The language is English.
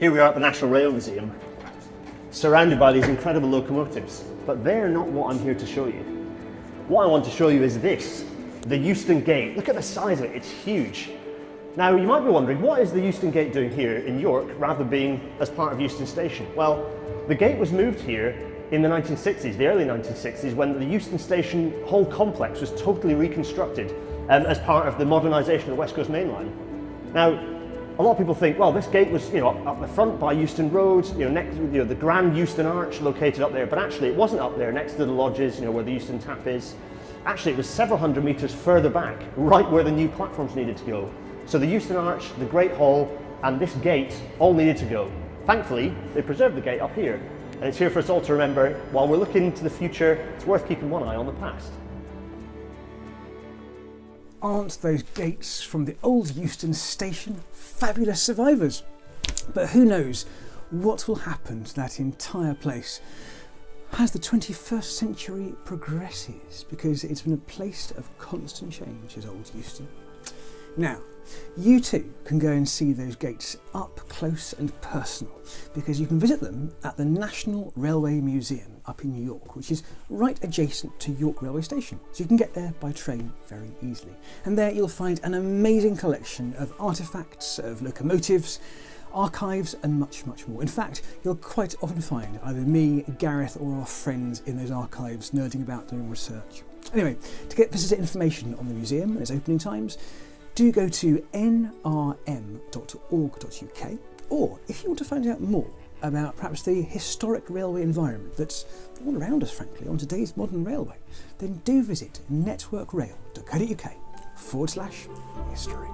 Here we are at the National Rail Museum, surrounded by these incredible locomotives, but they're not what I'm here to show you. What I want to show you is this, the Euston Gate. Look at the size of it, it's huge. Now you might be wondering, what is the Euston Gate doing here in York rather than being as part of Euston Station? Well, the gate was moved here in the 1960s, the early 1960s, when the Euston Station whole complex was totally reconstructed um, as part of the modernisation of the West Coast Main Line. Now, a lot of people think, well, this gate was, you know, up, up the front by Euston Road, you know, next, you know, the Grand Euston Arch located up there, but actually it wasn't up there next to the lodges, you know, where the Euston Tap is. Actually, it was several hundred metres further back, right where the new platforms needed to go. So the Euston Arch, the Great Hall, and this gate all needed to go. Thankfully, they preserved the gate up here, and it's here for us all to remember, while we're looking to the future, it's worth keeping one eye on the past. Aren't those gates from the old Euston station fabulous survivors? But who knows what will happen to that entire place as the 21st century progresses, because it's been a place of constant change, as old Euston. Now, you too can go and see those gates up close and personal because you can visit them at the National Railway Museum up in New York, which is right adjacent to York Railway Station. So you can get there by train very easily. And there you'll find an amazing collection of artefacts, of locomotives, archives and much, much more. In fact, you'll quite often find either me, Gareth or our friends in those archives nerding about doing research. Anyway, to get visitor information on the museum and its opening times, do go to nrm.org.uk or if you want to find out more about perhaps the historic railway environment that's all around us frankly on today's modern railway, then do visit networkrail.co.uk forward slash history.